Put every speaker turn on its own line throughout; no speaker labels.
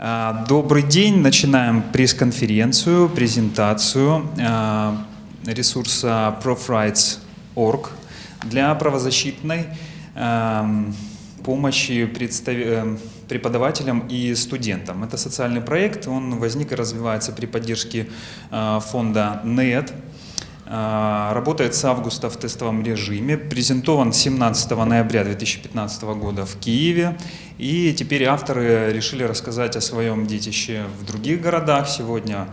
А, Добрый день. Начинаем пресс-конференцию, презентацию а, ресурса profrights.org для правозащитной ам, помощи э, преподавателям и студентам. Это социальный проект, он возник и развивается при поддержке а, фонда NET. А, Работает с августа в тестовом режиме, презентован 17 ноября 2015 года в Киеве. И теперь авторы решили рассказать о своем детище в других городах. Сегодня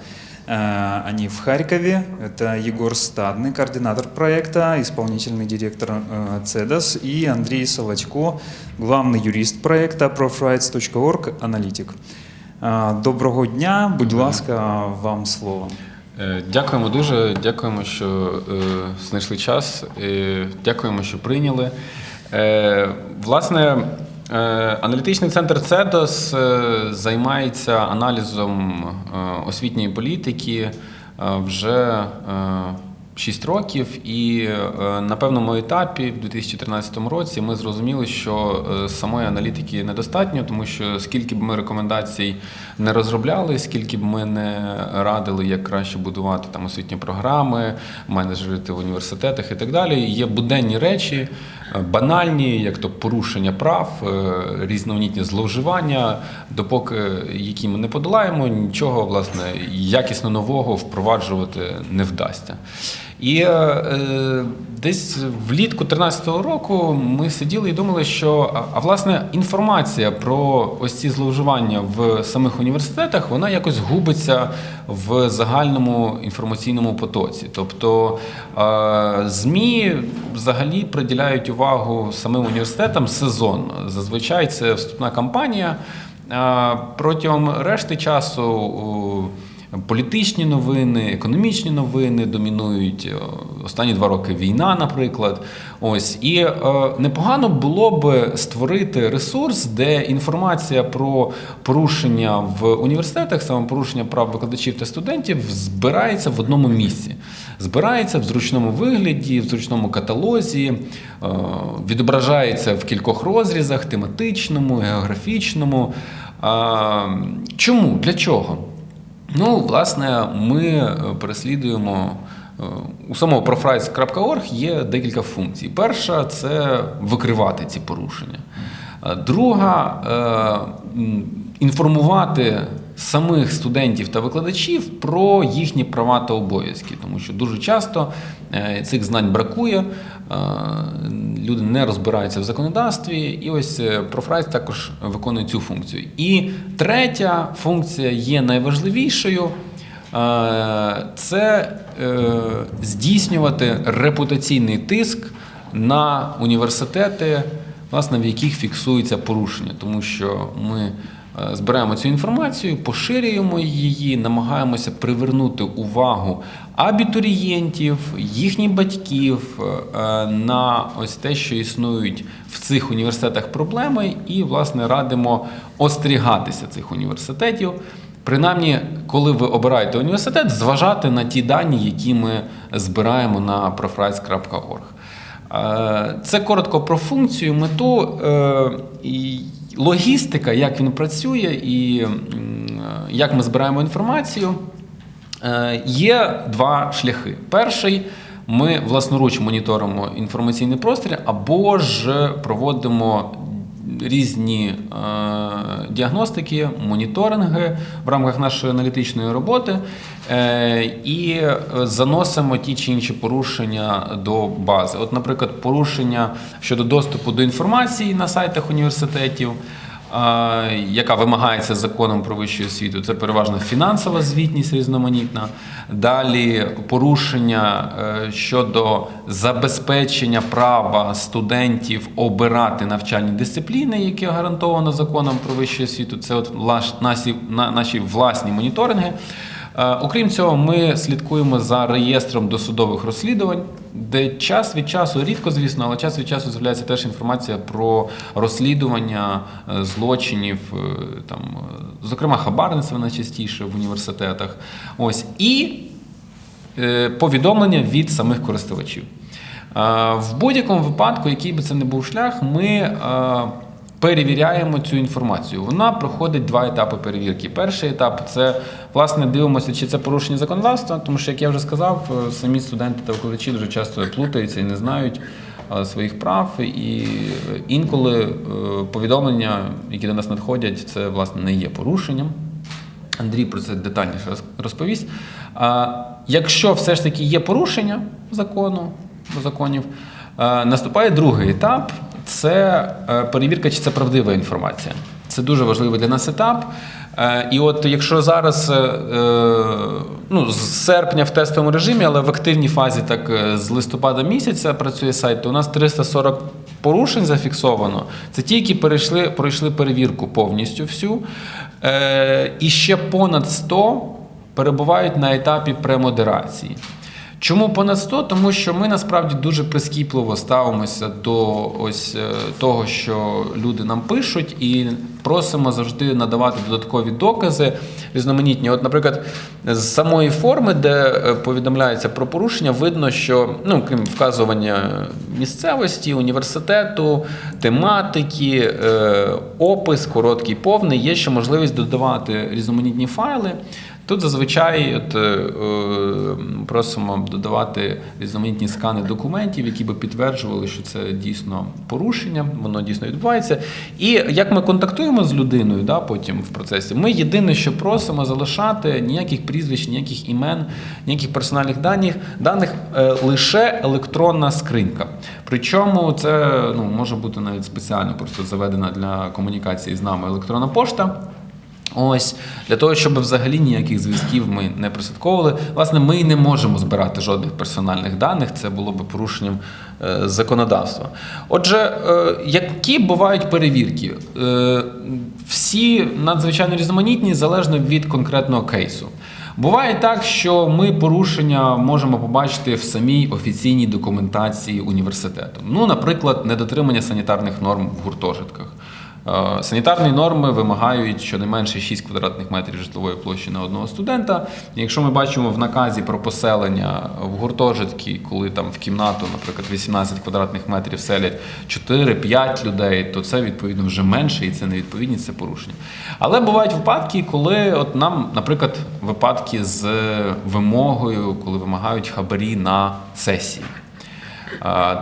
э, они в Харькове. Это Егор Стадный, координатор проекта, исполнительный директор э, ЦЕДОС, и Андрей Солодько, главный юрист проекта profrights.org, аналітик. Е, Доброго дня, будь ласка, вам слово.
Е, Дякуємо дуже. Дякуємо, що е, знайшли час. Дякуємо, що прийняли. Е, власне, аналітичний центр ЦЕДОС займається аналізом освітньої політики вже 6 років, і е, на певному етапі, в 2013 році, ми зрозуміли, що е, самої аналітики недостатньо, тому що скільки б ми рекомендацій не розробляли, скільки б ми не радили, як краще будувати там освітні програми, менеджерити в університетах і так далі. Є буденні речі, е, банальні, як то порушення прав, різноманітні зловживання, допоки які ми не подолаємо, нічого власне якісно нового впроваджувати не вдасться. І е, е, десь влітку 2013 року ми сиділи і думали, що а, власне інформація про ось ці зловживання в самих університетах вона якось губиться в загальному інформаційному потоці. Тобто е, ЗМІ взагалі приділяють увагу самим університетам сезонно. Зазвичай це вступна кампанія. А Протягом решти часу політичні новини, економічні новини домінують е, останні два роки війна, наприклад. Ось і е, непогано було б створити ресурс, де інформація про порушення в університетах, саме порушення прав викладачів та студентів, збирається в одному місці. Збирається в зручному вигляді, в зручному каталозі, е, відображається в кількох розрізах, тематичному, географічному. А, Чому? Для чого? Ну, власне, ми е, переслідуємо е, у самого profrights.org є декілька функцій. Перша це викривати ці порушення. Е, Друга інформувати самих студентів та викладачів про їхні права та обов'язки, тому що дуже часто цих знань бракує, люди не розбираються в законодавстві, і ось е, також виконує цю функцію. І третя функція є найважливішою. Це е, здійснювати репутаційний тиск на університети, власне, в яких фіксується порушення, тому що ми збираємо цю інформацію, поширюємо її, намагаємося привернути увагу абітурієнтів, їхніх батьків е, на ось те, що існують в цих університетах проблеми, і власне радимо остерігатися цих університетів. Принаймні, коли ви обираєте університет, зважати на ті дані, які ми збираємо на profrights.org. Е, Це коротко про функцію, мету е, логістика, як він працює і як ми збираємо інформацію. Е, Є два шляхи. Перший ми власноруч моніторимо інформаційний простір або ж проводимо різні е, діагностики, моніторинги в рамках нашої аналітичної роботи е, і заносимо ті чи інші порушення до бази. От, наприклад, порушення щодо доступу до інформації на сайтах університетів. Яка вимагається законом про вищу освіту, це переважно фінансова звітність різноманітна. Далі порушення е, щодо забезпечення права студентів обирати навчальні дисципліни, які гарантовано законом про вищу освіту. Це от наші, наші власні моніторинги. Е, Окрім цього, ми слідкуємо за реєстром досудових розслідувань, де час від часу, рідко, звісно, але час від часу з'являється теж інформація про розслідування е, злочинів, е, там, зокрема, хабарництва найчастіше в університетах. Ось і повідомлення від самих користувачів. В будь-якому випадку, який би це не був шлях, ми перевіряємо цю інформацію. Вона проходить два етапи перевірки. Перший етап це власне дивимося, чи це порушення законодавства, тому що, як я вже сказав, е, самі студенти та викладачі дуже часто плутаються і не знають е, своїх прав. І е, інколи повідомлення, які до нас надходять, це власне не є порушенням. Андрій про це детальніше роз- розповість. Якщо все ж таки є порушення закону, законів, наступає другий етап це е, перевірка, чи це правдива інформація. Це дуже важливий для нас етап. Е, І от якщо зараз е, ну, з серпня в тестовому режимі, але в активній фазі, так з листопада місяця працює сайт, то у нас 340 порушень зафіксовано. Це ті, які перейшли, пройшли перевірку повністю всю. І ще понад 100 перебувають на етапі премодерації. Чому понад 100? Тому що ми насправді дуже прискіпливо ставимося до ось е, того, що люди нам пишуть, і просимо завжди надавати додаткові докази різноманітні. От, наприклад, з самої форми, де е, повідомляється про порушення, видно, що ну, крім вказування місцевості, університету, тематики, е, опис, короткий, повний, є ще можливість додавати різноманітні файли. Тут зазвичай от, е, е, просимо додавати різноманітні скани документів, які би підтверджували, що це дійсно порушення, воно дійсно відбувається. І як ми контактуємо з людиною да, потім в процесі, ми єдине, що просимо залишати ніяких прізвищ, ніяких імен, ніяких персональних даних, даних е, лише електронна скринька. Причому це ну, може бути навіть спеціально просто заведена для комунікації з нами електронна пошта. Ось для того, щоб взагалі ніяких зв'язків ми не прослідковували. Власне, ми не можемо збирати жодних персональних даних. Це було би порушенням е, законодавства. Отже, е, які бувають перевірки? Е, всі надзвичайно різноманітні залежно від конкретного кейсу. Буває так, що ми порушення можемо побачити в самій офіційній документації університету. Ну, наприклад, недотримання санітарних норм в гуртожитках. Е, Санітарні норми вимагають щонайменше 6 квадратних метрів житлової площі на одного студента. Якщо ми бачимо в наказі про поселення в гуртожитки, коли там в кімнату, наприклад, 18 квадратних метрів селять 4-5 людей, то це відповідно вже менше, і це не відповідність, це порушення. Але бувають випадки, коли от нам, наприклад, випадки з вимогою, коли вимагають хабарі на сесії.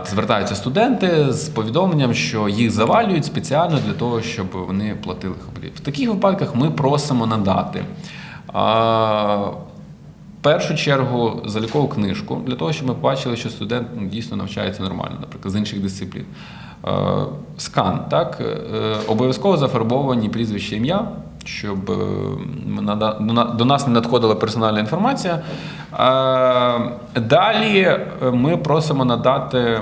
Звертаються студенти з повідомленням, що їх завалюють спеціально для того, щоб вони платили хабарі. В таких випадках ми просимо надати в першу чергу залікову книжку для того, щоб ми бачили, що студент ну, дійсно навчається нормально, наприклад, з інших дисциплін. Скан, так, е, обов'язково зафарбовані прізвище ім'я, щоб е, до нас не надходила персональна інформація. Е, Далі е, ми просимо надати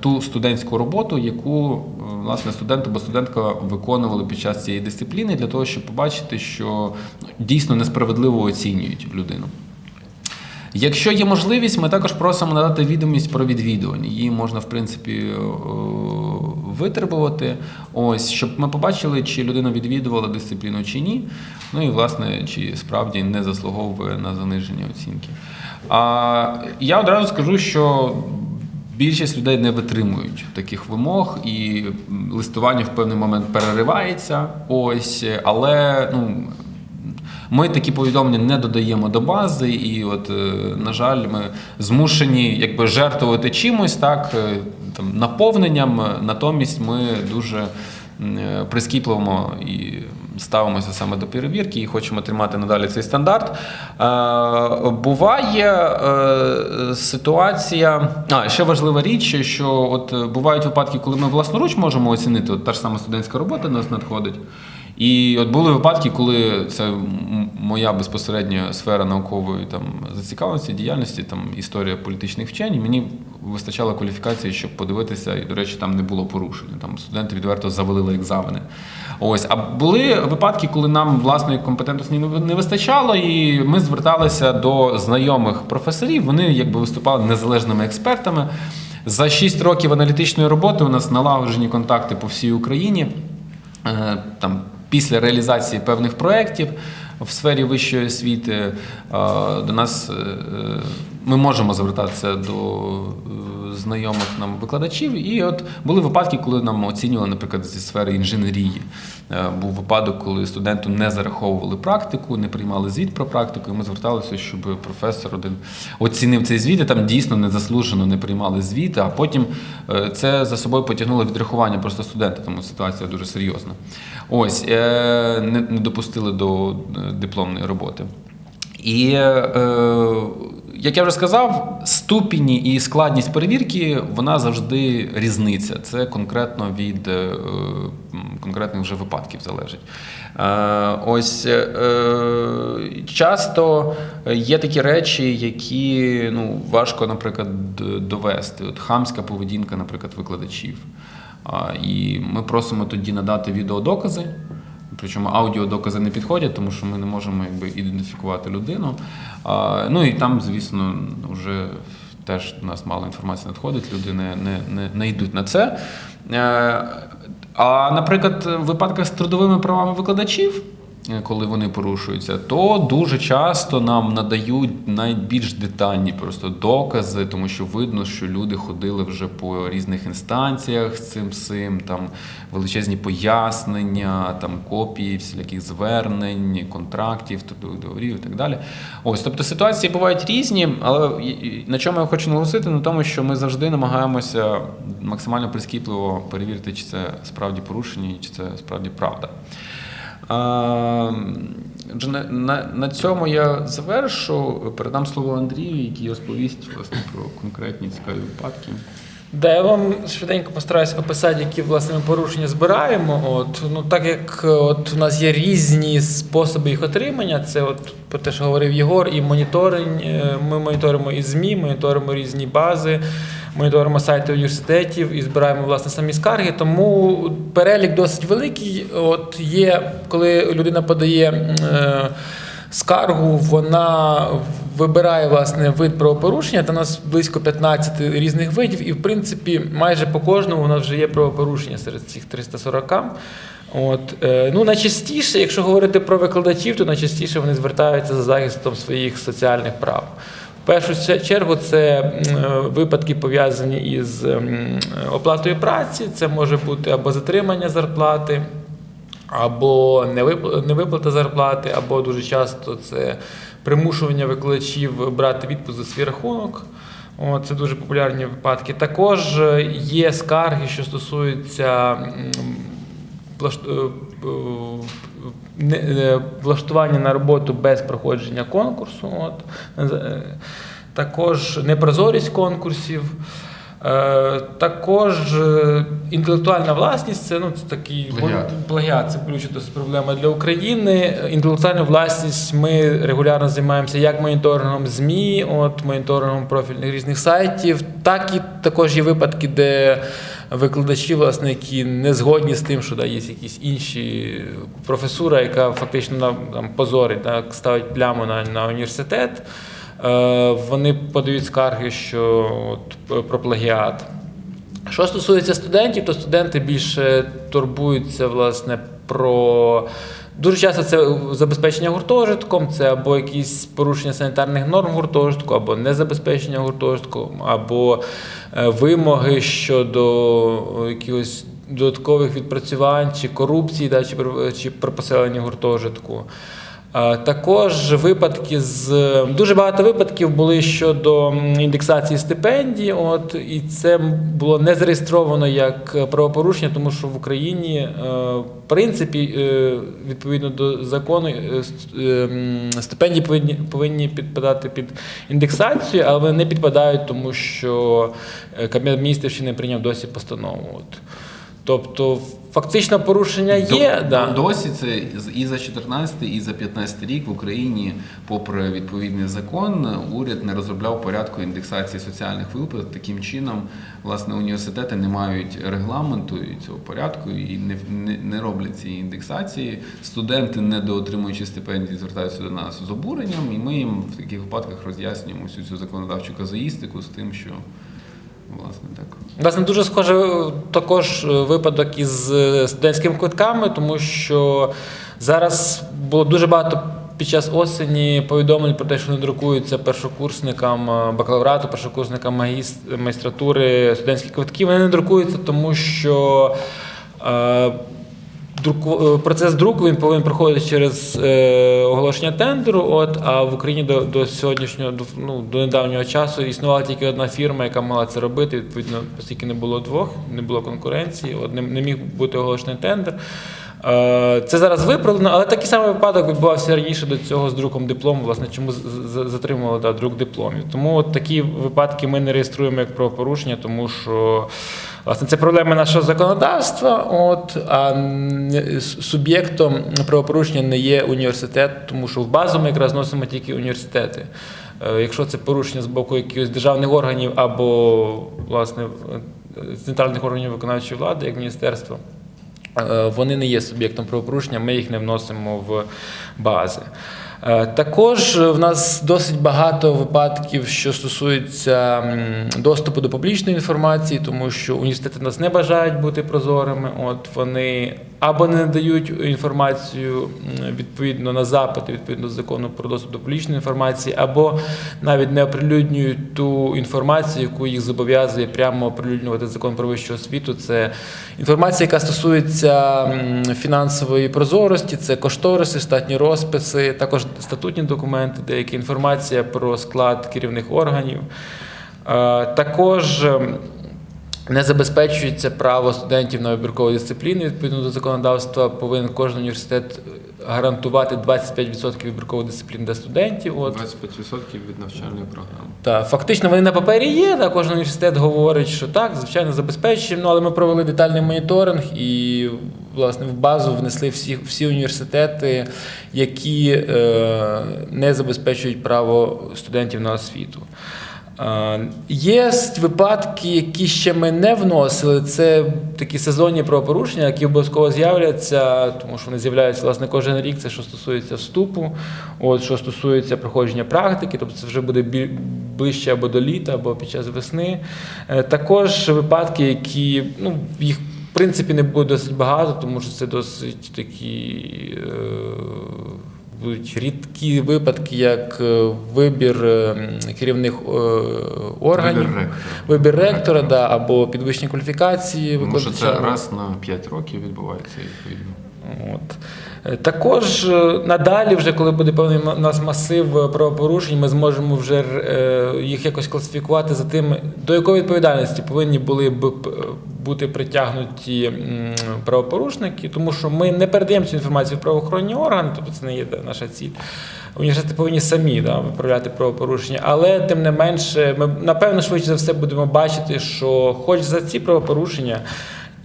ту студентську роботу, яку власне студент або студентка виконували під час цієї дисципліни, для того, щоб побачити, що ну, дійсно несправедливо оцінюють людину. Якщо є можливість, ми також просимо надати відомість про відвідування. Її можна, в принципі, е, витребувати. Ось, щоб ми побачили, чи людина відвідувала дисципліну чи ні. Ну і, власне, чи справді не заслуговує на заниження оцінки. А я одразу скажу, що більшість людей не витримують таких вимог, і листування в певний момент переривається. Ось, але ну. Ми такі повідомлення не додаємо до бази, і от, е, на жаль, ми змушені якби жертвувати чимось, так, е, там, наповненням. Натомість ми дуже е, прискіпливо і ставимося саме до перевірки і хочемо тримати надалі цей стандарт. Буває ситуація. А, ще важлива річ, що от бувають випадки, коли ми власноруч можемо оцінити, от та ж сама студентська робота нас надходить. І от були випадки, коли це моя безпосередня сфера наукової там зацікавленості, діяльності, там історія політичних вчень. і Мені вистачало кваліфікації, щоб подивитися, і, до речі, там не було порушення. Там студенти відверто завалили екзамени. Ось, а були випадки, коли нам власної компетентності не не вистачало, і ми зверталися до знайомих професорів. Вони якби виступали незалежними експертами. За 6 років аналітичної роботи у нас налагоджені контакти по всій Україні. Е, Там після реалізації певних проєктів в сфері вищої освіти до нас е, ми можемо звертатися до е, знайомих нам викладачів. І от були випадки, коли нам оцінювали, наприклад, зі сфери інженерії. Е, Був випадок, коли студенту не зараховували практику, не приймали звіт про практику, і ми зверталися, щоб професор один оцінив цей звіт, і там дійсно незаслужено не приймали звіт, а потім е, це за собою потягнуло відрахування просто студента, тому ситуація дуже серйозна. Ось, е, не, допустили до е, дипломної роботи. І, е, як я вже сказав, ступінь і складність перевірки вона завжди різниця. Це конкретно від е, конкретних вже випадків залежить. Е, ось часто є такі речі, які ну, важко, наприклад, довести. От хамська поведінка, наприклад, викладачів. І ми просимо тоді надати відеодокази. Причому аудіодокази не підходять, тому що ми не можемо якби, ідентифікувати людину. А, ну і там, звісно, вже теж до нас мало інформації надходить, люди не, не, не, не йдуть на це. Е, А, наприклад, в випадках з трудовими правами викладачів, коли вони порушуються, то дуже часто нам надають найбільш детальні просто докази, тому що видно, що люди ходили вже по різних інстанціях з цим всім, там величезні пояснення, там копії всіляких звернень, контрактів, трудових договорів і так далі. Ось, тобто ситуації бувають різні, але на чому я хочу наголосити, на тому, що ми завжди намагаємося максимально прискіпливо перевірити, чи це справді порушення, чи це справді правда. На, цьому я завершу. Передам слово Андрію, який розповість власне про конкретні цікаві випадки.
Да, я вам швиденько постараюсь описати, які власне ми порушення збираємо. От ну так як от у нас є різні способи їх отримання, це от про те, що говорив Єгор, і моніторинг. е, Ми моніторимо і ЗМІ, моніторимо різні бази, моніторимо сайти університетів і збираємо власне самі скарги. Тому перелік досить великий. От є, коли людина подає. Е, скаргу, вона вибирає власне вид правопорушення. Та нас близько 15 різних видів, і в принципі майже по кожному у нас вже є правопорушення серед цих 340. От, е, ну, найчастіше, якщо говорити про викладачів, то найчастіше вони звертаються за захистом своїх соціальних прав. Першу чергу це е, випадки пов'язані із оплатою праці, це може бути або затримання зарплати, або невипла- невиплата зарплати, або дуже часто це примушування викладачів брати відпуск за свій рахунок. Це дуже популярні випадки. Також е, є скарги, що стосуються е, влаштування на роботу без проходження конкурсу. От. Е, Також непрозорість конкурсів. Е, Також інтелектуальна власність це, ну, це такий
Плагіат.
плагіат, це ключова досить проблема для України. Інтелектуальна власність ми регулярно займаємося як моніторингом ЗМІ, от моніторингом профільних різних сайтів, так і також є випадки, де викладачі, власне, які не згодні з тим, що да, є якісь інші професура, яка фактично там, позорить, так, ставить пляму на, на університет. Е, Вони подають скарги, що от, про плагіат. Що стосується студентів, то студенти більше турбуються власне про. Дуже часто це забезпечення гуртожитком, це або якісь порушення санітарних норм гуртожитку, або незабезпечення гуртожитком, або е, вимоги щодо якихось додаткових відпрацювань чи корупції, да, чи, при поселенні гуртожитку. Також випадки з дуже багато випадків були щодо індексації стипендій. От і це було не зареєстровано як правопорушення, тому що в Україні, е, в принципі, е, відповідно до закону, е, стипендії повинні повинні підпадати під індексацію, але не підпадають, тому що Кабінет міністрів ще не прийняв досі постанову. От. Тобто, фактично порушення є.
До-
да.
Досі це і за 14, і за 15 рік в Україні, попри відповідний закон, уряд не розробляв порядку індексації соціальних виплат. Таким чином, власне, університети не мають регламенту і цього порядку і не, не, не роблять цієї індексації. Студенти, недоотримуючи стипендії, звертаються до нас з обуренням, і ми їм в таких випадках роз'яснюємо всю цю законодавчу казуїстику з тим, що власне так.
Власне, дуже схоже також е, випадок із е, студентськими квитками, тому що зараз було дуже багато під час осені повідомлень про те, що не друкуються першокурсникам е, бакалаврату, першокурсникам магістратури студентські квитки. Вони не друкуються, тому що друку, е, процес друку він повинен проходити через е, оголошення тендеру. От, а в Україні до, до сьогоднішнього, до, ну, до недавнього часу існувала тільки одна фірма, яка могла це робити. Відповідно, оскільки не було двох, не було конкуренції, от, не, не міг бути оголошений тендер. Е, Це зараз виправлено, але такий самий випадок відбувався раніше до цього з друком диплому. Власне, чому затримували да, друк дипломів. Тому от такі випадки ми не реєструємо як правопорушення, тому що власне це проблема нашого законодавства. От а суб'єктом правопорушення не є університет, тому що в базу ми якраз носимо тільки університети. Е, Якщо це порушення з боку якихось державних органів або власне центральних органів виконавчої влади, як міністерство. Е, Вони не є суб'єктом правопорушення, ми їх не вносимо в бази. Е, Також в нас досить багато випадків, що стосується доступу до публічної інформації, тому що університети нас не бажають бути прозорими. От вони або не дають інформацію відповідно на запити, відповідно до закону про доступ до публічної інформації, або навіть не оприлюднюють ту інформацію, яку їх зобов'язує прямо оприлюднювати закон про вищу освіту. Це інформація, яка стосується фінансової прозорості, це кошториси, штатні розписи, також статутні документи, деяка інформація про склад керівних органів. Е, Також не забезпечується право студентів на вибіркову дисципліну. Відповідно до законодавства, повинен кожен університет гарантувати 25% вибіркової дисципліни для студентів. От.
25% від навчальної програми.
Так, фактично вони на папері є. Так, кожен університет говорить, що так, звичайно, забезпечуємо. Ну, але ми провели детальний моніторинг і власне в базу внесли всі, всі університети, які е, не забезпечують право студентів на освіту. Є випадки, які ще ми не вносили. Це такі сезонні правопорушення, які обов'язково з'являться, тому що вони з'являються власне кожен рік. Це що стосується вступу, от що стосується проходження практики, тобто це вже буде ближче або до літа, або під час весни. Е, Також випадки, які ну їх. В принципі, не буде досить багато, тому що це досить такі е, рідкі випадки, як е, вибір е, керівних е, органів,
Вибір ректора.
вибір ректора, да, або підвищення кваліфікації
Тому що це раз на 5 років відбувається відповідно.
От. Е, Також е, надалі, вже коли буде певний у нас масив е, правопорушень, ми зможемо вже їх якось класифікувати за тим, до якої відповідальності повинні були б бути притягнуті правопорушники, тому що ми не передаємо цю інформацію в правоохоронні органи, тобто це не є наша ціль. Університети повинні самі да, виправляти правопорушення, але тим не менше, ми напевно швидше за все будемо бачити, що хоч за ці правопорушення.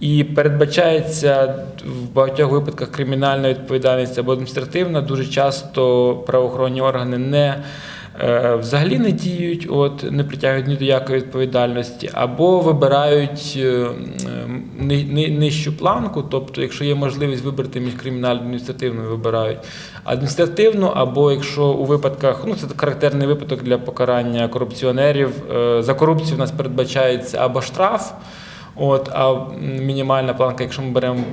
І передбачається в багатьох випадках кримінальна відповідальність або адміністративна. Дуже часто правоохоронні органи не е, взагалі не діють, от не притягують ні до якої відповідальності, або вибирають е, ни- ни- нижчу планку. Тобто, якщо є можливість вибрати між кримінальною і адміністративною, вибирають адміністративну, або якщо у випадках, ну це характерний випадок для покарання корупціонерів. е, За корупцію у нас передбачається або штраф. От, а мінімальна планка, якщо ми беремо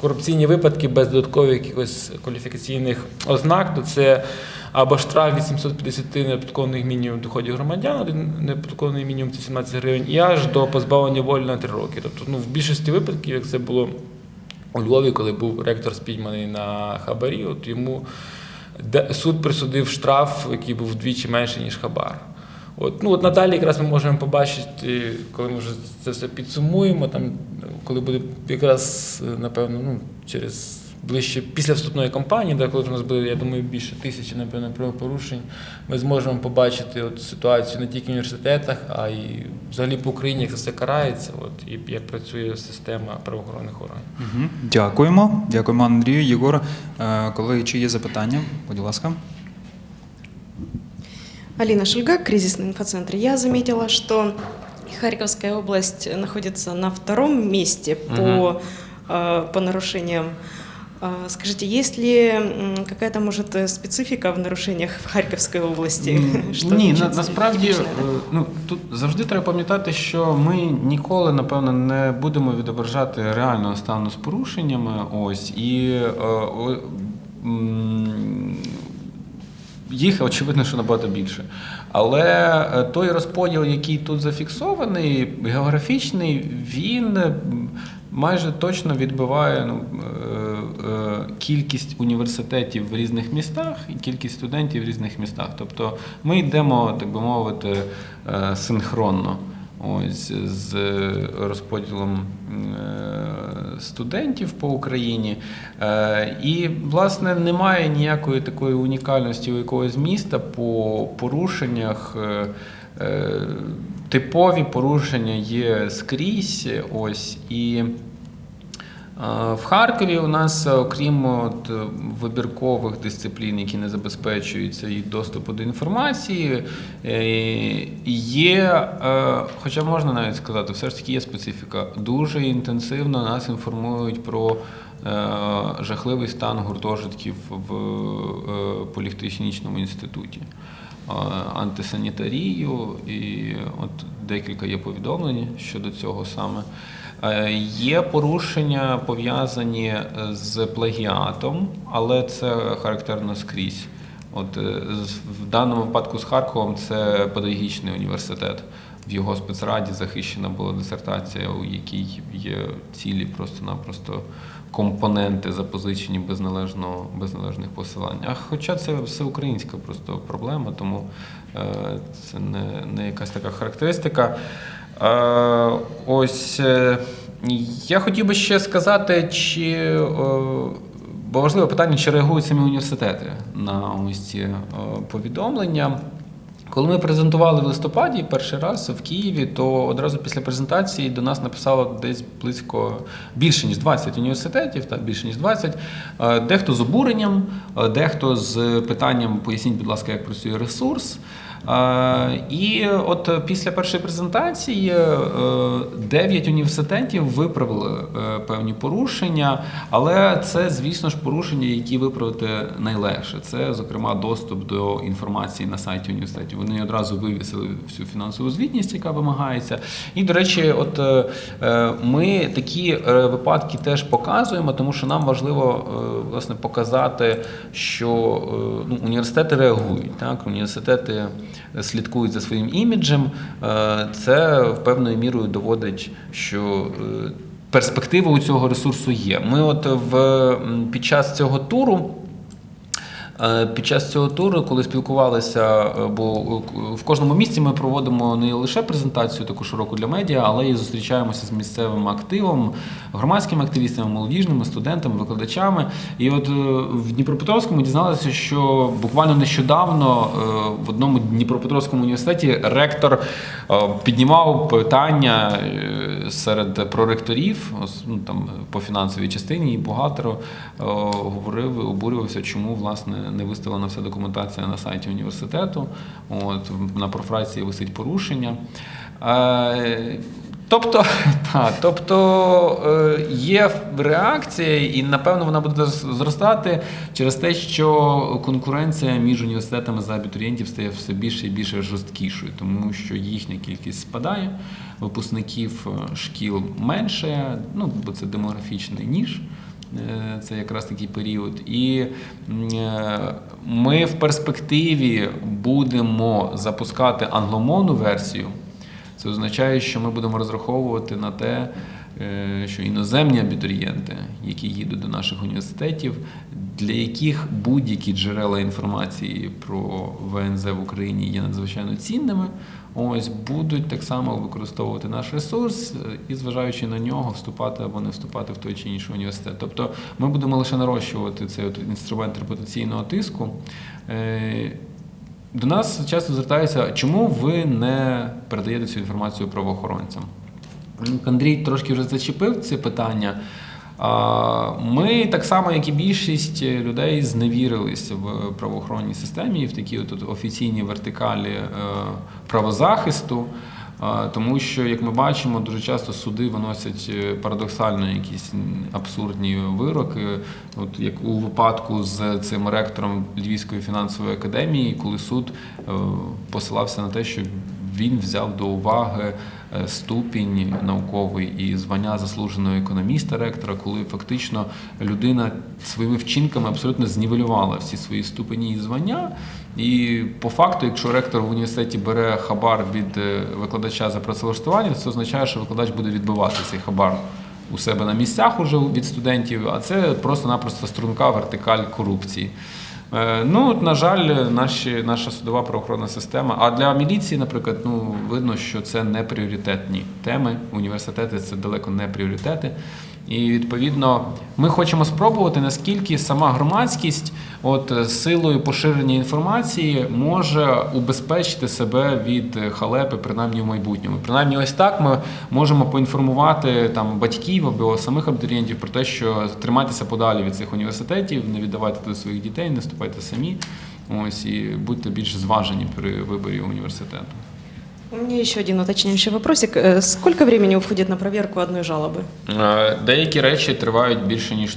корупційні випадки без додаткових якихось кваліфікаційних ознак, то це або штраф від 750 неоподаткованих мінімум доходів громадян, один неоподаткований мінімум це 17 гривень, і аж до позбавлення волі на 3 роки. Тобто, ну, в більшості випадків, як це було у Львові, коли був ректор спійманий на хабарі, от йому суд присудив штраф, який був вдвічі менший, ніж хабар. От, ну, от надалі якраз ми можемо побачити, коли ми вже це все підсумуємо, там, коли буде якраз, е, напевно, ну, через ближче після вступної кампанії, де, коли в нас буде, я думаю, більше тисячі, напевно, правопорушень, ми зможемо побачити от, ситуацію не тільки в університетах, а й взагалі по Україні, як це все карається, от, і як працює система правоохоронних органів.
Дякуємо. Дякуємо, Андрію. Єгор, е, колеги, чи є запитання? Будь ласка.
Алина Шульга, кризисный инфоцентр. Я заметила, что Харьковская область находится на втором месте по, э, по нарушениям. А, Скажите, есть ли м, какая-то, может, э, специфика в нарушениях в Харьковской области?
М,
Что
Ні, на,
отличается
насправді
типичное, да?
е, ну, тут завжди треба пам'ятати, що ми ніколи, напевно, не будемо відображати реального стану з порушеннями. Ось і е, о, м, їх очевидно, що набагато більше. Але е, той розподіл, який тут зафіксований, географічний, він майже точно відбиває ну, е, е, кількість університетів в різних містах і кількість студентів в різних містах. Тобто ми йдемо, так би мовити, синхронно. Ось з розподілом е, студентів по Україні. Е, І, власне, немає ніякої такої унікальності у якогось міста по порушеннях. Е, Типові порушення є скрізь. Ось і. Е, В Харкові у нас, е, окрім от, е, вибіркових дисциплін, які не забезпечуються і доступу до інформації, е, є, е, хоча можна навіть сказати, все ж таки є специфіка. Дуже інтенсивно нас інформують про е, жахливий стан гуртожитків в е, політехнічному інституті. Е, Антисанітарію, і от декілька є повідомлень щодо цього саме. Е, Є порушення пов'язані з плагіатом, але це характерно скрізь. От е, в даному випадку з Харковом це педагогічний університет. В його спецраді захищена була дисертація, у якій є цілі просто-напросто компоненти запозичені без належного без належних посилань. А хоча це всеукраїнська просто проблема, тому е, це не, не якась така характеристика. Е, ось е, я хотів би ще сказати, чи е, бо важливе питання, чи реагують самі університети на ось ці повідомлення. Коли ми презентували в листопаді перший раз в Києві, то одразу після презентації до нас написало десь близько більше ніж 20 університетів, так більше ніж 20. Е, Дехто з обуренням, дехто з питанням поясніть, будь ласка, як працює ресурс. Е, І от після першої презентації е, дев'ять університетів виправили е, певні порушення, але це, звісно ж, порушення, які виправити найлегше. Це, зокрема, доступ до інформації на сайті університетів. Вони одразу вивісили всю фінансову звітність, яка вимагається. І, до речі, от е, е, ми такі е, випадки теж показуємо, тому що нам важливо е, власне показати, що е, ну, університети реагують. Так? Університети слідкують за своїм іміджем. це в певною мірою доводить, що е, перспектива у цього ресурсу є. Ми, от в під час цього туру. Е, Під час цього туру, коли спілкувалися, е, бо е, в кожному місці ми проводимо не лише презентацію таку широку для медіа, але й зустрічаємося з місцевим активом, громадськими активістами, молодіжними, студентами, викладачами. І от в Дніпропетровському дізналися, що буквально нещодавно в одному Дніпропетровському університеті ректор піднімав питання серед проректорів, ну, там, по фінансовій частині і е, говорив, обурювався, чому власне не виставлена вся документація на сайті університету. От на профрації висить порушення. Е, Тобто, та, тобто е, є реакція, і напевно вона буде зростати через те, що конкуренція між університетами за абітурієнтів стає все більше і більше жорсткішою, тому що їхня кількість спадає, випускників е, шкіл менше, ну бо це демографічний ніж. Е, Це якраз такий період. І е, ми в перспективі будемо запускати англомовну версію. Це означає, що ми будемо розраховувати на те, е, що іноземні абітурієнти, які їдуть до наших університетів, для яких будь-які джерела інформації про ВНЗ в Україні є надзвичайно цінними, ось будуть так само використовувати наш ресурс е, і, зважаючи на нього, вступати або не вступати в той чи інший університет. Тобто ми будемо лише нарощувати цей інструмент репутаційного тиску. Е, до нас часто звертаються, чому ви не передаєте цю інформацію правоохоронцям? Андрій трошки вже зачепив це питання. Ми так само, як і більшість людей, зневірилися в правоохоронній системі і в такій от офіційній вертикалі е, правозахисту. Тому що, як ми бачимо, дуже часто суди виносять е, парадоксально якісь абсурдні вироки. От як у випадку з цим ректором Львівської фінансової академії, коли суд е, посилався на те, що він взяв до уваги е, ступінь науковий і звання заслуженого економіста ректора, коли фактично людина своїми вчинками абсолютно знівелювала всі свої ступені і звання. І по факту, якщо ректор в університеті бере хабар від е, викладача за працевлаштування, це означає, що викладач буде відбивати цей хабар у себе на місцях уже від студентів, а це просто-напросто струнка вертикаль корупції. Е, Ну, на жаль, наші, наша судова правоохоронна система. А для міліції, наприклад, ну видно, що це не пріоритетні теми. Університети це далеко не пріоритети. І відповідно ми хочемо спробувати, наскільки сама громадськість, от е, силою поширення інформації, може убезпечити себе від е, халепи, принаймні в майбутньому. Принаймні, ось так ми можемо поінформувати там батьків або самих абітурієнтів про те, що тримайтеся подалі від цих університетів, не віддавайте туди своїх дітей, не вступайте самі. Ось і будьте більш зважені при виборі університету.
У меня еще один уточняющий вопросик. Э, Сколько времени уходит на проверку одной жалобы?
Деякі речі тривають більше ніж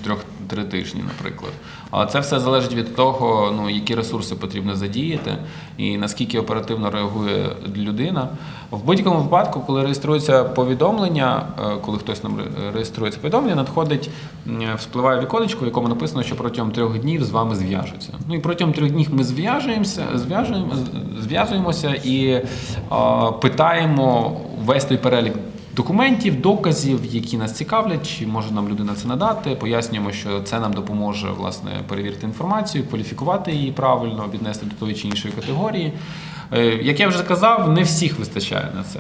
трьох-три тижні, наприклад. Але це все залежить від того, ну які ресурси потрібно задіяти і наскільки оперативно реагує людина. В будь-якому випадку, коли реєструється повідомлення, е, коли хтось нам ре- реєструє це повідомлення, надходить вспливає віконечко, в якому написано, що протягом трьох днів з вами зв'яжуться. Ну і протягом трьох днів ми зв'яжуємося, зв'яжуємо, зв'язуємося і е, питаємо весь той перелік документів, доказів, які нас цікавлять, чи може нам людина це надати. Пояснюємо, що це нам допоможе власне перевірити інформацію, кваліфікувати її правильно, віднести до тої чи іншої категорії. Е, Як я вже казав, не всіх вистачає на це.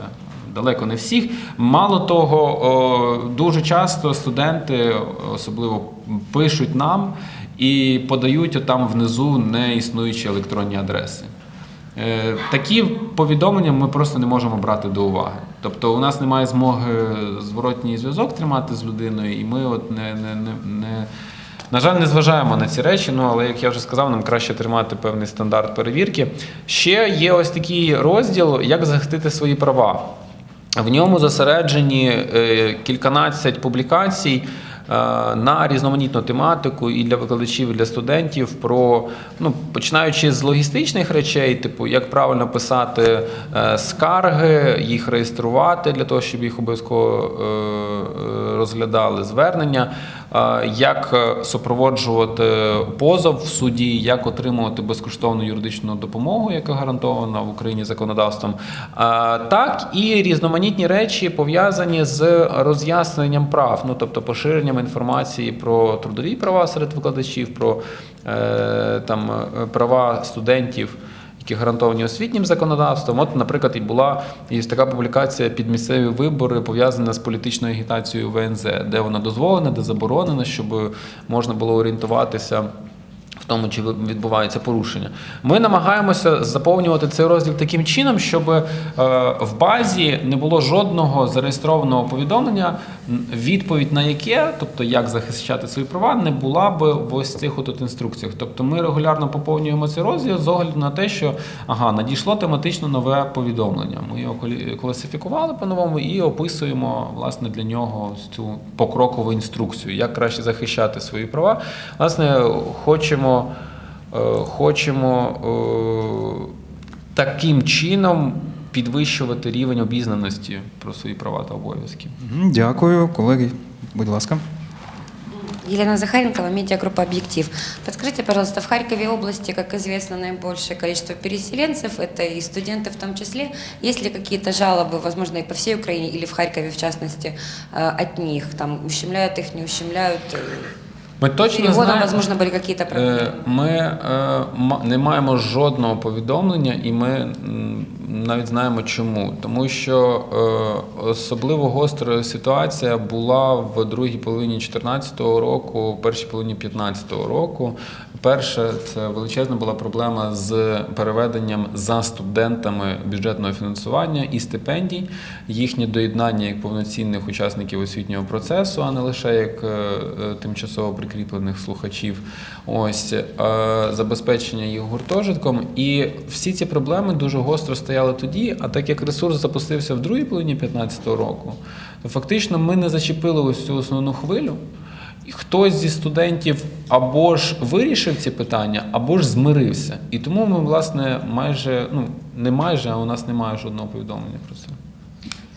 Далеко не всіх. Мало того, дуже часто студенти особливо пишуть нам і подають там внизу неіснуючі електронні адреси. Е, Такі повідомлення ми просто не можемо брати до уваги. Тобто у нас немає змоги зворотній зв'язок тримати з людиною, і ми от не, не, не, не на жаль, не зважаємо на ці речі, ну але як я вже сказав, нам краще тримати певний стандарт перевірки. Ще є ось такий розділ, як захистити свої права. В ньому зосереджені е, кільканадцять публікацій на різноманітну тематику і для викладачів, і для студентів про ну починаючи з логістичних речей, типу як правильно писати е, скарги, їх реєструвати для того, щоб їх обов'язково е, е, розглядали звернення, е, як е, супроводжувати позов в суді, як отримувати безкоштовну юридичну допомогу, яка гарантована в Україні законодавством, так і різноманітні речі пов'язані з роз'ясненням прав, ну тобто поширенням інформації про трудові права серед викладачів, про е, там е, права студентів. Які гарантовані освітнім законодавством. От, наприклад, і була є така публікація під місцеві вибори, пов'язана з політичною агітацією ВНЗ, де вона дозволена, де заборонена, щоб можна було орієнтуватися. Тому, чи відбувається порушення, ми намагаємося заповнювати цей розділ таким чином, щоб е, в базі не було жодного зареєстрованого повідомлення, відповідь на яке, тобто як захищати свої права, не була би в ось цих от інструкціях. Тобто ми регулярно поповнюємо цей розділ з огляду на те, що ага, надійшло тематично нове повідомлення. Ми його класифікували по-новому і описуємо власне для нього цю покрокову інструкцію, як краще захищати свої права. Власне, хочемо, е, хочемо е, таким чином підвищувати рівень обізнаності про свої права та обов'язки.
Мгм, Дякую, колеги. Будь ласка.
Елена Захаренкова, медиагруппа «Объектив». Подскажите, пожалуйста, в Харькове области, как известно, наибольшее количество переселенцев, это и студенты в том числе. Есть ли какие-то жалобы, возможно, и по всей Украине, или в Харькове, в частности, э, от них? Там ущемляют их, не ущемляют? Э,
Ми точно
Переводом,
знаємо,
возможно, были какие-то проблемы.
Е, Ми е, ма- не маємо жодного повідомлення, і ми м, навіть знаємо чому. Тому що е, особливо гостра ситуація була в другій половині 2014 року, першій половині 2015 року. Перше, це величезна була проблема з переведенням за студентами бюджетного фінансування і стипендій, їхнє доєднання як повноцінних учасників освітнього процесу, а не лише як е, е, тимчасово прикріплених слухачів. Ось забезпечення їх гуртожитком. І всі ці проблеми дуже гостро стояли тоді. А так як ресурс запустився в другій половині 2015 року, то фактично ми не зачепили ось цю основну хвилю. І хтось зі студентів або ж вирішив ці питання, або ж змирився. І тому ми, власне, майже, ну не майже, а у нас немає жодного повідомлення про це.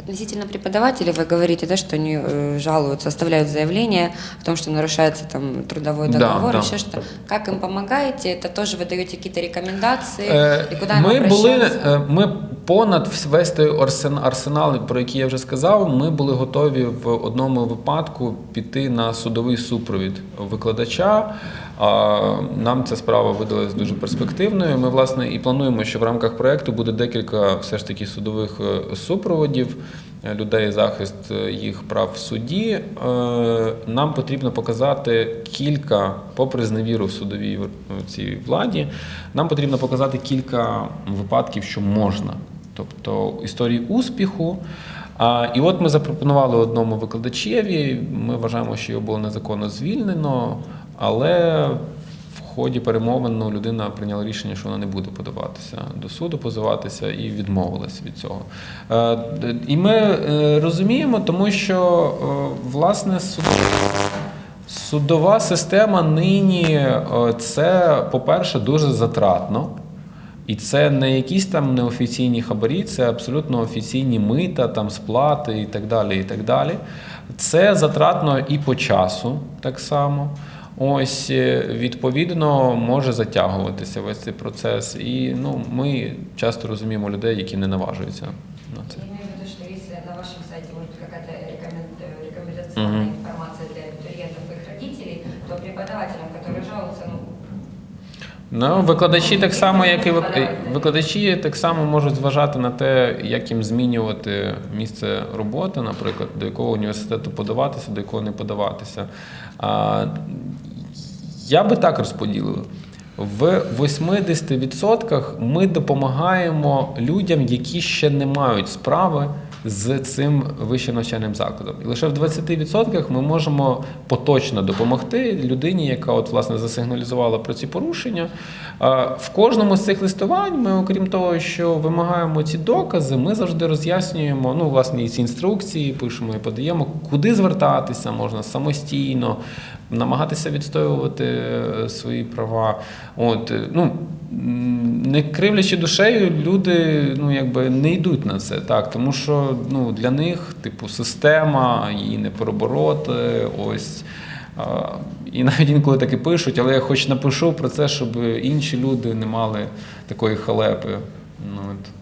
Относительно преподавателей вы говорите, да, что они э, жалуются, оставляют заявление о том, что нарушается там трудовой
Да,
договор,
да.
еще что. Как им помогаете? Это тоже вы даете какие-то рекомендации?
Е,
и куда им
Ми були
обращаться?
е, ми понад весь той арсен- арсенал, про який я вже сказав. Ми були готові в одному випадку піти на судовий супровід викладача. Нам ця справа видалась дуже перспективною. Ми власне і плануємо, що в рамках проекту буде декілька все ж таки судових е, супроводів людей захист е, їх прав в суді. Е, Нам потрібно показати кілька, попри зневіру в судовій цій владі, нам потрібно показати кілька випадків, що можна. Тобто історії успіху. І от ми запропонували одному викладачеві. Ми вважаємо, що його було незаконно звільнено, але ході перемовин ну, людина прийняла рішення, що вона не буде подаватися до суду, позиватися і відмовилась від цього. Е, І ми е, розуміємо, тому що е, власне суд. Судова система нині це, по-перше, дуже затратно. І це не якісь там неофіційні хабарі, це абсолютно офіційні мита, там сплати і так далі. і так далі. Це затратно і по часу так само. Ось е, відповідно може затягуватися весь цей процес. І ну, ми часто розуміємо людей, які не наважуються на це.
На вашем сайте будет какая-то рекомендационная информация для абитуриентов и их родителей, то преподавателям, которые жалуются, ну,
Ну, викладачі так само, як і викладачі так само можуть зважати на те, як їм змінювати місце роботи, наприклад, до якого університету подаватися, до якого не подаватися. Я би так розподілив. В 80% ми допомагаємо людям, які ще не мають справи з цим вищим навчальним закладом. І лише в 20% ми можемо поточно допомогти людині, яка от власне засигналізувала про ці порушення. В кожному з цих листувань ми, окрім того, що вимагаємо ці докази, ми завжди роз'яснюємо, ну, власне, і ці інструкції пишемо і подаємо, куди звертатися можна самостійно, намагатися відстоювати е, свої права. От, е, ну, не кривлячи душею, люди ну, якби не йдуть на це, так, тому що ну, для них, типу, система, її не перебороти, ось. І навіть інколи так і пишуть, але я хоч напишу про це, щоб інші люди не мали такої халепи. Ну, от.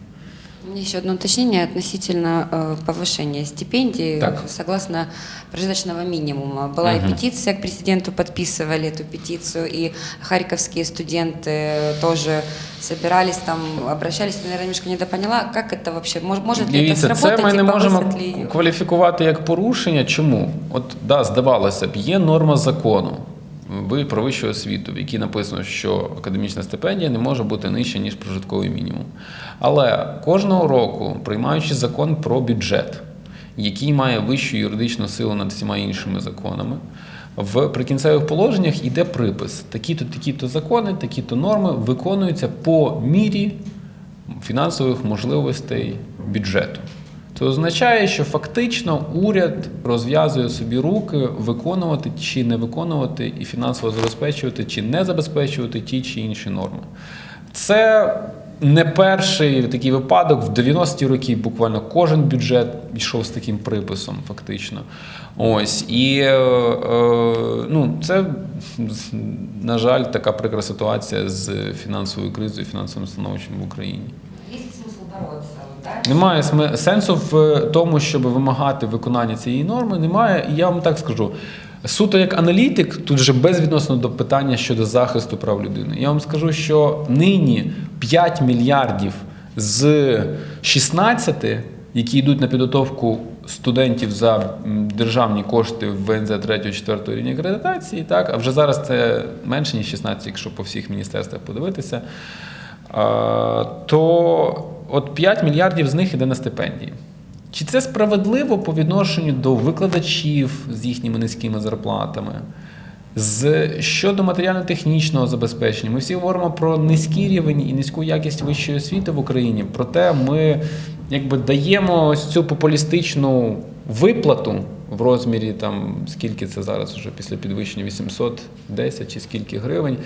У меня еще одно уточнение относительно э, повышения стипендий.
Так.
Согласно прожиточного минимума. Была и
Мгм.
петиция к президенту, подписывали эту петицию, и харьковские студенты тоже собирались там, обращались, Я, наверное, немножко недопоняла, как это вообще, мож- может ли это
Дивіться,
сработать
це ми
и
не можемо
повысят ли её?
кваліфікувати як порушення. Чому? От да, здавалося б, є норма закону. Ви про вищу освіту, в якій написано, що академічна стипендія не може бути нижча, ніж прожитковий мінімум. Але кожного року, приймаючи закон про бюджет, який має вищу юридичну силу над всіма іншими законами, в прикінцевих положеннях йде припис: такі-то, такі-то закони, такі-то норми виконуються по мірі фінансових можливостей бюджету. Це означає, що фактично уряд розв'язує собі руки виконувати чи не виконувати і фінансово забезпечувати чи не забезпечувати ті чи інші норми. Це не перший такий випадок. В 90-ті роки буквально кожен бюджет йшов з таким приписом, фактично. Ось і е, е, ну, це, на жаль, така прикра ситуація з фінансовою кризою, фінансовим становищем в Україні.
Есть смысл бороться, да?
Немає сенсу в тому, щоб вимагати виконання цієї норми. Немає. І я вам так скажу. Суто як аналітик, тут же безвідносно до питання щодо захисту прав людини. Я вам скажу, що нині 5 мільярдів з 16, які йдуть на підготовку студентів за державні кошти в ВНЗ 3-4 рівня акредитації, так, а вже зараз це менше, ніж 16, якщо по всіх міністерствах подивитися. То от 5 мільярдів з них іде на стипендії. Чи це справедливо по відношенню до викладачів з їхніми низькими зарплатами? З щодо матеріально-технічного забезпечення, ми всі говоримо про низький рівень і низьку якість вищої освіти в Україні. Проте ми якби даємо ось цю популістичну виплату в розмірі там скільки це зараз вже після підвищення 810 чи скільки гривень.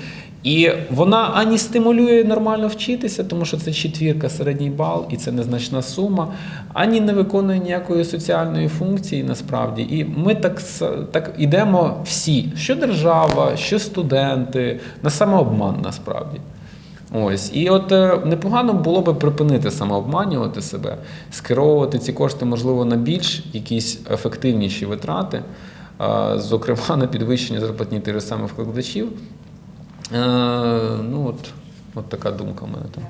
І вона ані стимулює нормально вчитися, тому що це четвірка, середній бал, і це незначна сума, ані не виконує ніякої соціальної функції насправді. І ми так, так ідемо всі, що держава, що студенти, на самообман насправді. Ось. І от е, непогано було би припинити самообманювати себе, скеровувати ці кошти, можливо, на більш якісь ефективніші витрати, зокрема на підвищення зарплатні тих же самих викладачів. Е, Ну, от, от така думка в мене там.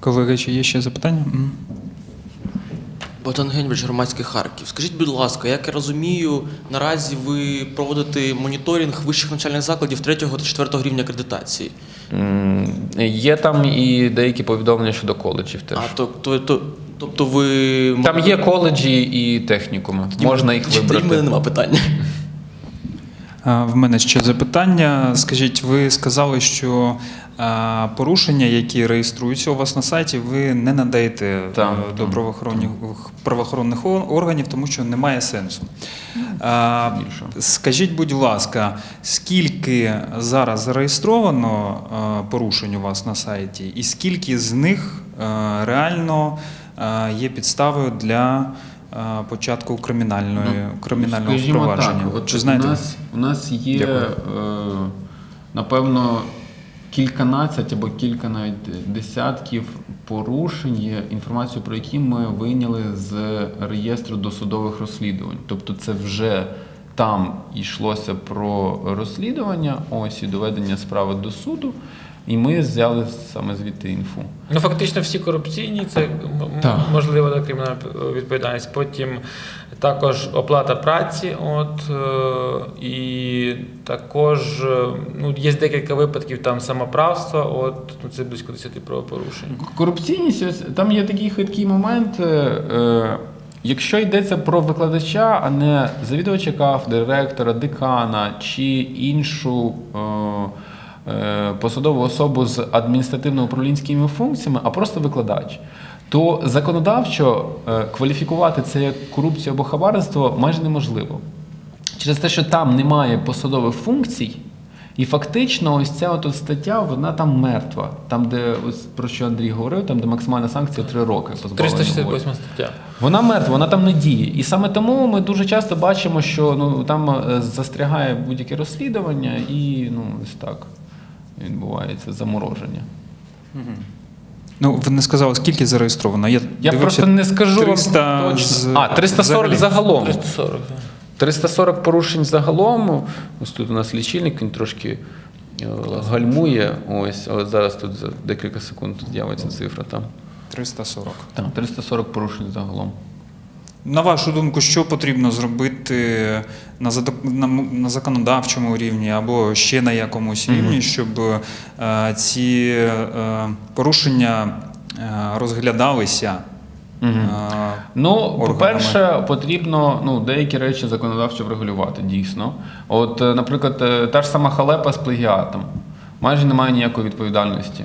Колеги, чи є ще запитання?
Богдан Генвич, громадський Харків. Скажіть, будь ласка, як я розумію, наразі ви проводите моніторинг вищих навчальних закладів 3 та 4 рівня акредитації.
Є там і деякі повідомлення щодо коледжів теж.
А то, то, то, тобто ви
Там є коледжі і технікуми. Можна їх
Тоді в мене
вибрати.
нема питання.
В мене ще запитання. Скажіть, ви сказали, що порушення, які реєструються у вас на сайті, ви не надаєте е, до
так.
правоохоронних, правоохоронних органів, тому що немає сенсу. А, Скажіть, будь ласка, скільки зараз зареєстровано е, порушень у вас на сайті, і скільки з них е, реально є підставою для початку кримінальної, кримінального
Ну, Скажімо
впровадження?
Так, от
Чи знаєте?
у нас, у нас є,
Дякую.
е, напевно, кільканадцять або кілька навіть десятків порушень, є інформацію про які ми вийняли з реєстру досудових розслідувань. Тобто це вже там йшлося про розслідування, ось і доведення справи до суду, і ми взяли саме звідти інфу.
Ну, фактично всі корупційні, це
Так.
можливо та кримінальна відповідальність. Потім також оплата праці, от е, і також е, ну, є декілька випадків там самоправства, от ну, це близько 10 правопорушень.
Корупційність, там є такий хиткий момент. е, Якщо йдеться про викладача, а не завідувача кафедри, ректора, декана чи іншу е, посадову особу з адміністративно-управлінськими функціями, а просто викладач, то законодавчо е, кваліфікувати це як корупцію або хабарництво майже неможливо. Через те, що там немає посадових функцій, і фактично ось ця от стаття, вона там мертва. Там, де ось про що Андрій говорив, там де максимальна санкція 3 роки позбавлення волі.
368 стаття.
Вона мертва, вона там не діє. І саме тому ми дуже часто бачимо, що ну там е, застрягає будь-яке розслідування, і ну ось так відбувається замороження.
Ну, ви не сказали, скільки зареєстровано. Я,
Я
дивився,
просто не скажу вам
300
точно.
з-
А, 340
взагалі.
загалом.
340. так.
340 порушень загалом. Ось тут у нас лічильник, він трошки е, гальмує. Ось, але зараз тут за декілька секунд з'явиться цифра. Там.
340.
Так, 340 порушень загалом.
На вашу думку, що потрібно зробити на, на, законодавчому рівні або ще на якомусь рівні, щоб е, ці е, порушення е, розглядалися? Е,
Ну, по-перше, потрібно ну, деякі речі законодавчо врегулювати, дійсно. От, е, наприклад, та ж сама халепа з плагіатом. Майже немає ніякої відповідальності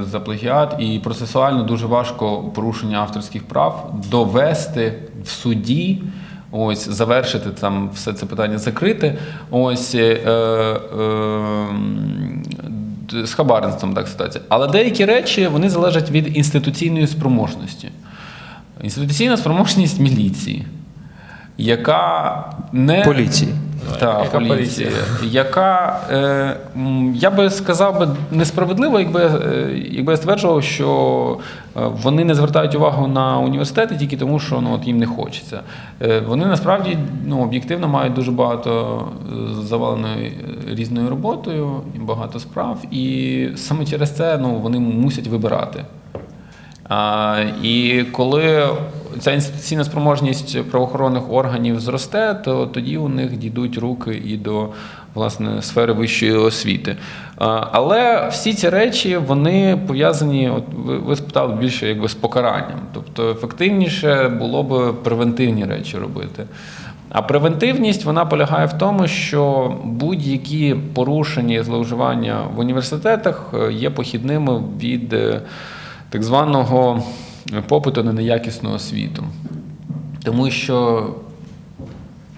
за плагіат, і процесуально дуже важко порушення авторських прав довести в суді. Ось завершити там все це питання закрити. Ось е, е, з хабарництвом так ситуація. Але деякі речі вони залежать від інституційної спроможності. Інституційна спроможність міліції, яка не
Поліції.
Так,
Яка
поліція,
поліція?
яка е, я би сказав би несправедливо, якби, е, якби я стверджував, що е, вони не звертають увагу на університети тільки тому, що ну, от їм не хочеться. Е, вони насправді ну, об'єктивно мають дуже багато е, заваленої різною роботою, багато справ, і саме через це ну, вони мусять вибирати. І коли ця інституційна спроможність правоохоронних органів зросте, то тоді у них дійдуть руки і до власне сфери вищої освіти. Але всі ці речі вони пов'язані, от ви, ви спитали більше якби з покаранням. Тобто ефективніше було б превентивні речі робити. А превентивність вона полягає в тому, що будь-які порушення і зловживання в університетах е, є похідними від е, так званого попиту на неякісну освіту. Тому що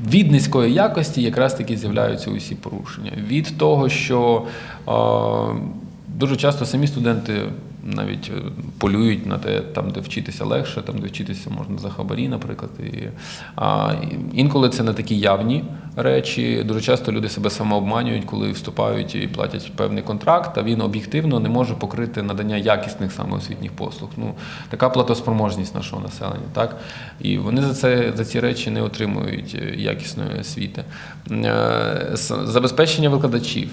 від низької якості якраз таки з'являються усі порушення. Від того, що е, дуже часто самі студенти навіть е, полюють на те, там, де вчитися легше, там, де вчитися можна за хабарі, наприклад. І, а, інколи це не такі явні речі. Дуже часто люди себе самообманюють, коли вступають і платять певний контракт, а він об'єктивно не може покрити надання якісних саме освітніх послуг. Ну, така платоспроможність нашого населення. Так? І вони за, це, за ці речі не отримують е, якісної освіти. Е, Забезпечення викладачів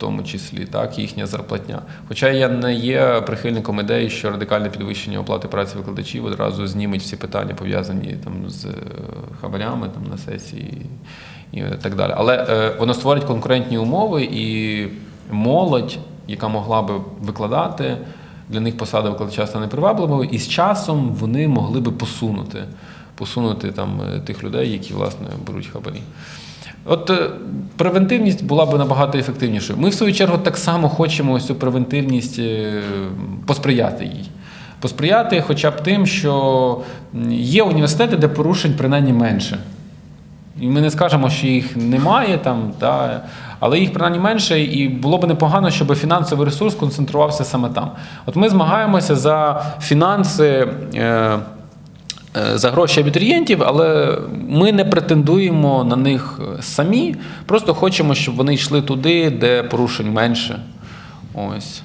тому числі, так, їхня зарплатня. Хоча я не є прихильником ідеї, що радикальне підвищення оплати праці викладачів одразу зніметь всі питання, пов'язані там з е, хабарями там, на сесії і так далі. Але е, воно створить конкурентні умови і молодь, яка могла би викладати, для них посада викладача стане привабливою, і з часом вони могли би посунути, посунути там е, тих людей, які власне беруть хабарі. От е, превентивність була б набагато ефективнішою. Ми, в свою чергу, так само хочемо ось цю превентивність е, посприяти їй. Посприяти хоча б тим, що є університети, де порушень принаймні менше. І ми не скажемо, що їх немає там, та, але їх принаймні менше, і було б непогано, щоб фінансовий ресурс концентрувався саме там. От ми змагаємося за фінанси. Е, за гроші абітурієнтів, але ми не претендуємо на них е, самі. Просто хочемо, щоб вони йшли туди, де порушень менше. Ось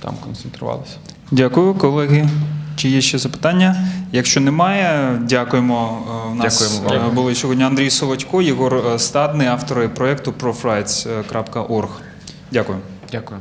там концентрувалися.
Дякую, колеги. Чи є ще запитання? Якщо немає, дякуємо. Е, У нас
Дякуємо вам.
е, були сьогодні Андрій Солодько, Єгор е, Стадний, автори проєкту profrights.org. Дякую.
Дякую.